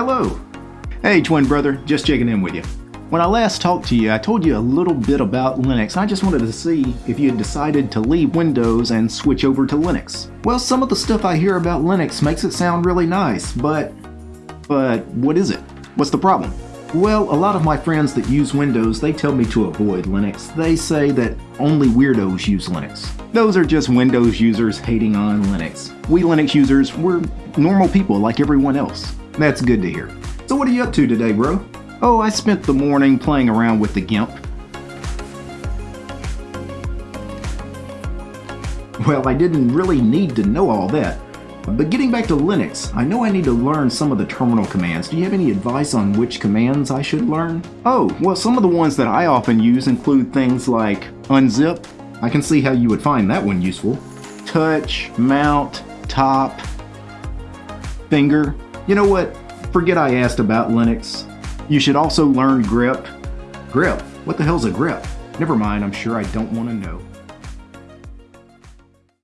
Hello! Hey, twin brother, just checking in with you. When I last talked to you, I told you a little bit about Linux. I just wanted to see if you had decided to leave Windows and switch over to Linux. Well, some of the stuff I hear about Linux makes it sound really nice, but... But what is it? What's the problem? Well, a lot of my friends that use Windows, they tell me to avoid Linux. They say that only weirdos use Linux. Those are just Windows users hating on Linux. We Linux users, we're normal people like everyone else. That's good to hear. So what are you up to today, bro? Oh, I spent the morning playing around with the GIMP. Well, I didn't really need to know all that. But getting back to Linux, I know I need to learn some of the terminal commands. Do you have any advice on which commands I should learn? Oh, well some of the ones that I often use include things like unzip. I can see how you would find that one useful. Touch, mount, top, finger. You know what? Forget I asked about Linux. You should also learn grep. Grep? What the hell's a grep? Never mind, I'm sure I don't want to know.